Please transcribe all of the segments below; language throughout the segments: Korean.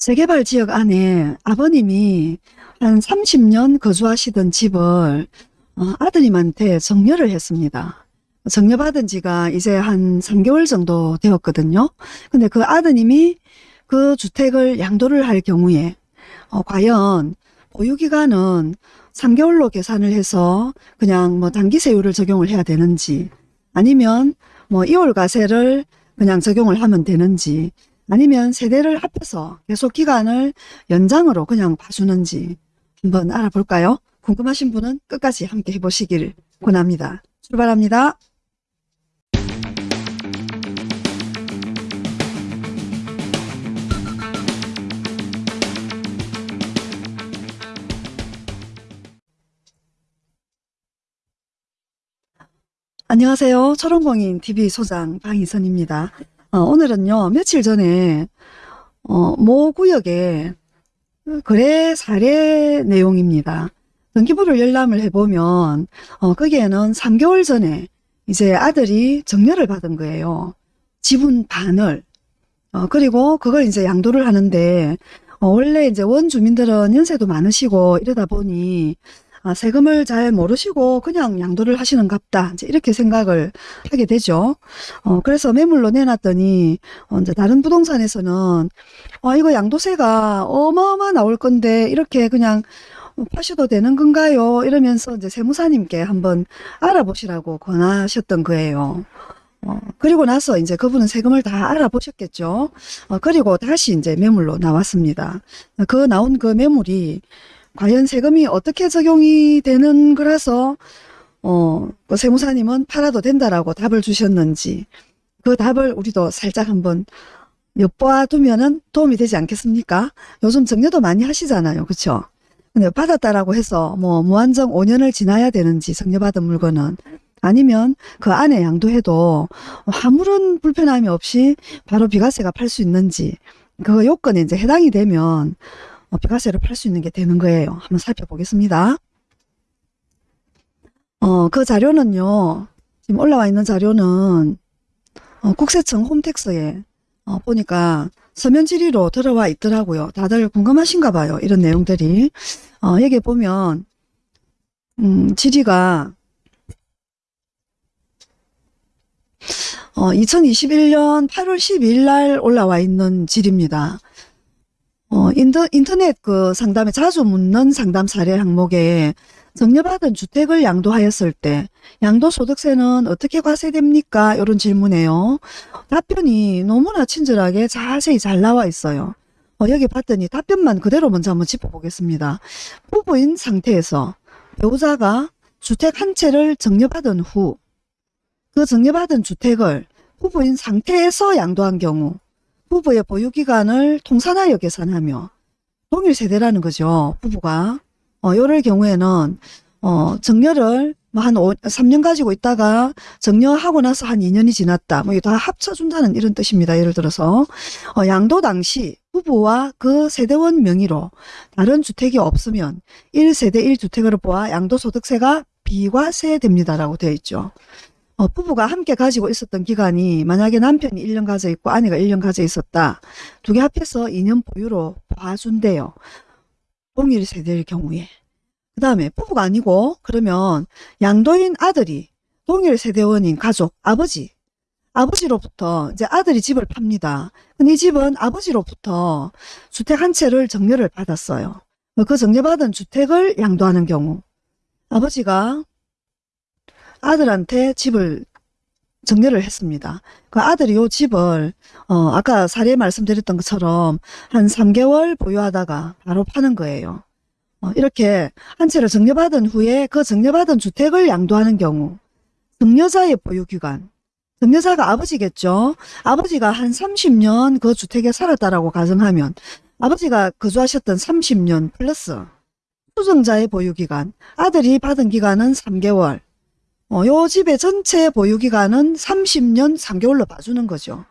재개발 지역 안에 아버님이 한 30년 거주하시던 집을 어, 아드님한테 정려를 했습니다. 정려받은 지가 이제 한 3개월 정도 되었거든요. 근데 그 아드님이 그 주택을 양도를 할 경우에 어, 과연 보유기간은 3개월로 계산을 해서 그냥 뭐 단기세율을 적용을 해야 되는지 아니면 뭐 2월 가세를 그냥 적용을 하면 되는지 아니면 세대를 합해서 계속 기간을 연장으로 그냥 봐주는지 한번 알아볼까요? 궁금하신 분은 끝까지 함께 해보시길 권합니다. 출발합니다. 안녕하세요. 초롱공인 TV 소장 방희선입니다. 어, 오늘은요, 며칠 전에, 어, 모 구역에 거래 사례 내용입니다. 등기부를 열람을 해보면, 어, 거기에는 3개월 전에 이제 아들이 정려를 받은 거예요. 지분 반을. 어, 그리고 그걸 이제 양도를 하는데, 어, 원래 이제 원주민들은 연세도 많으시고 이러다 보니, 아, 세금을 잘 모르시고 그냥 양도를 하시는 갑다. 이제 이렇게 생각을 하게 되죠. 어, 그래서 매물로 내놨더니, 어, 이제 다른 부동산에서는, 아, 이거 양도세가 어마어마 나올 건데, 이렇게 그냥 파셔도 되는 건가요? 이러면서 이제 세무사님께 한번 알아보시라고 권하셨던 거예요. 어, 그리고 나서 이제 그분은 세금을 다 알아보셨겠죠. 어, 그리고 다시 이제 매물로 나왔습니다. 그 나온 그 매물이 과연 세금이 어떻게 적용이 되는 거라서 어, 그 세무사님은 팔아도 된다라고 답을 주셨는지 그 답을 우리도 살짝 한번 엿보아 두면은 도움이 되지 않겠습니까? 요즘 정려도 많이 하시잖아요. 그쵸? 근데 받았다라고 해서 뭐 무한정 5년을 지나야 되는지 정려받은 물건은 아니면 그 안에 양도해도 아무런 불편함이 없이 바로 비과세가 팔 수 있는지 그 요건에 이제 해당이 되면 어, 비과세를 팔수 있는 게 되는 거예요. 한번 살펴보겠습니다. 어, 그 자료는요. 지금 올라와 있는 자료는 어, 국세청 홈택스에 어, 보니까 서면 질의로 들어와 있더라고요. 다들 궁금하신가 봐요. 이런 내용들이. 어, 여기 보면 음, 질의가 어, 2021년 8월 12일 날 올라와 있는 질입니다. 어, 인터, 인터넷 그 상담에 자주 묻는 상담 사례 항목에 정려받은 주택을 양도하였을 때 양도소득세는 어떻게 과세됩니까? 이런 질문에요. 답변이 너무나 친절하게 자세히 잘 나와 있어요. 어, 여기 봤더니 답변만 그대로 먼저 한번 짚어보겠습니다. 부부인 상태에서 배우자가 주택 한 채를 정려받은 후 그 정려받은 주택을 부부인 상태에서 양도한 경우 부부의 보유기간을 통산하여 계산하며 동일 세대라는 거죠. 부부가. 어, 요럴 경우에는 어, 정려를 뭐한 3년 가지고 있다가 정려하고 나서 한 2년이 지났다. 뭐 다 합쳐준다는 이런 뜻입니다. 예를 들어서 어, 양도 당시 부부와 그 세대원 명의로 다른 주택이 없으면 1세대 1주택으로 보아 양도소득세가 비과세됩니다라고 되어 있죠. 어, 부부가 함께 가지고 있었던 기간이 만약에 남편이 1년 가져 있고 아내가 1년 가져 있었다. 두 개 합해서 2년 보유로 봐준대요. 동일 세대일 경우에. 그 다음에 부부가 아니고 그러면 양도인 아들이 동일 세대원인 가족, 아버지, 아버지로부터 이제 아들이 집을 팝니다. 근데 이 집은 아버지로부터 주택 한 채를 정려를 받았어요. 그 정려받은 주택을 양도하는 경우 아버지가 아들한테 집을 정려를 했습니다. 그 아들이 요 집을 어 아까 사례 말씀드렸던 것처럼 한 3개월 보유하다가 바로 파는 거예요. 어 이렇게 한 채를 정려받은 후에 그 정려받은 주택을 양도하는 경우 정려자의 보유기간 정려자가 아버지겠죠. 아버지가 한 30년 그 주택에 살았다라고 가정하면 아버지가 거주하셨던 30년 플러스 수정자의 보유기간 아들이 받은 기간은 3개월 어, 요 집의 전체 보유기간은 30년 3개월로 봐주는 거죠.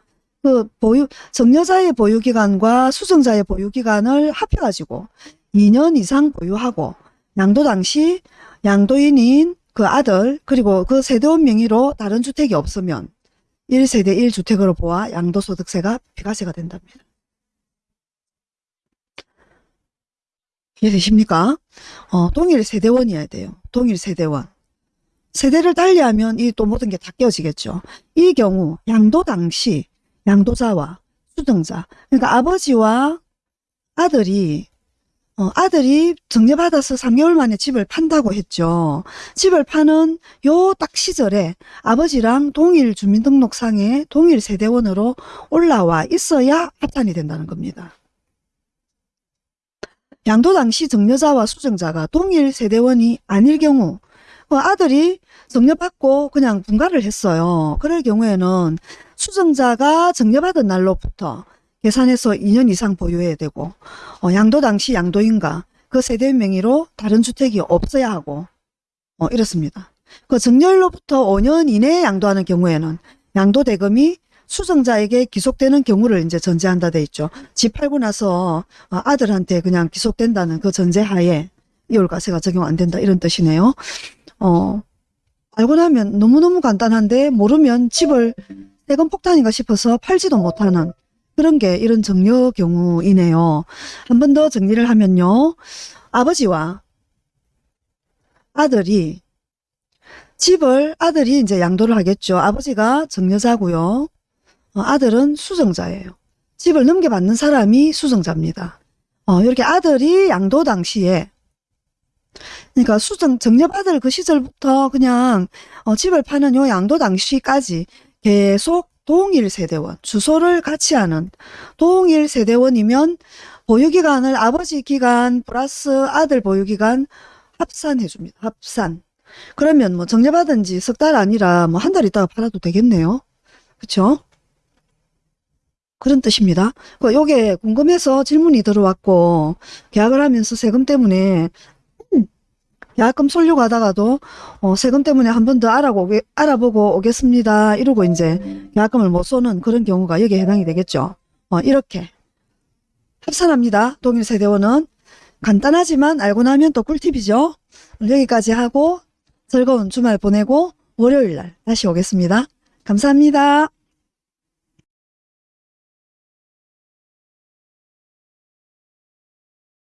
그 보유, 정여자의 보유기간과 수정자의 보유기간을 합해가지고 2년 이상 보유하고 양도 당시 양도인인 그 아들 그리고 그 세대원 명의로 다른 주택이 없으면 1세대 1주택으로 보아 양도소득세가 비과세가 된답니다. 이해되십니까? 어, 동일 세대원이어야 돼요. 동일 세대원. 세대를 달리하면 이 또 모든 게 다 깨어지겠죠. 이 경우 양도 당시 양도자와 수증자 그러니까 아버지와 아들이 어, 아들이 정려받아서 3개월 만에 집을 판다고 했죠. 집을 파는 요 딱 시절에 아버지랑 동일 주민등록상에 동일 세대원으로 올라와 있어야 합산이 된다는 겁니다. 양도 당시 정려자와 수정자가 동일 세대원이 아닐 경우 그 아들이 정려받고 그냥 분가를 했어요. 그럴 경우에는 수정자가 정려받은 날로부터 계산해서 2년 이상 보유해야 되고 어, 양도 당시 양도인가 그 세대 명의로 다른 주택이 없어야 하고 어, 이렇습니다. 그 정렬로부터 5년 이내에 양도하는 경우에는 양도 대금이 수정자에게 기속되는 경우를 이제 전제한다 돼 있죠. 집 팔고 나서 어, 아들한테 그냥 기속된다는 그 전제하에 이월과세가 적용 안 된다 이런 뜻이네요. 어, 알고 나면 너무너무 간단한데 모르면 집을 세금 폭탄인가 싶어서 팔지도 못하는 그런 게 이런 정려 경우이네요. 한 번 더 정리를 하면요. 아버지와 아들이 집을 아들이 이제 양도를 하겠죠. 아버지가 정려자고요. 어, 아들은 수정자예요. 집을 넘겨받는 사람이 수정자입니다. 어, 이렇게 아들이 양도 당시에 그러니까 수정 정려받을 그 시절부터 그냥 어, 집을 파는 요 양도 당시까지 계속 동일 세대원 주소를 같이 하는 동일 세대원이면 보유기간을 아버지 기간 플러스 아들 보유기간 합산해 줍니다. 합산. 그러면 뭐 정려받은 지 석 달 아니라 뭐 한 달 있다가 팔아도 되겠네요. 그쵸? 그런 뜻입니다. 그 요게 궁금해서 질문이 들어왔고 계약을 하면서 세금 때문에 계약금 솔려고 하다가도 어, 세금 때문에 한 번 더 알아보고, 알아보고 오겠습니다. 이러고 이제 계약금을 못 쏘는 그런 경우가 여기에 해당이 되겠죠. 어, 이렇게 합산합니다. 동일 세대원은 간단하지만 알고 나면 또 꿀팁이죠. 여기까지 하고 즐거운 주말 보내고 월요일 날 다시 오겠습니다. 감사합니다.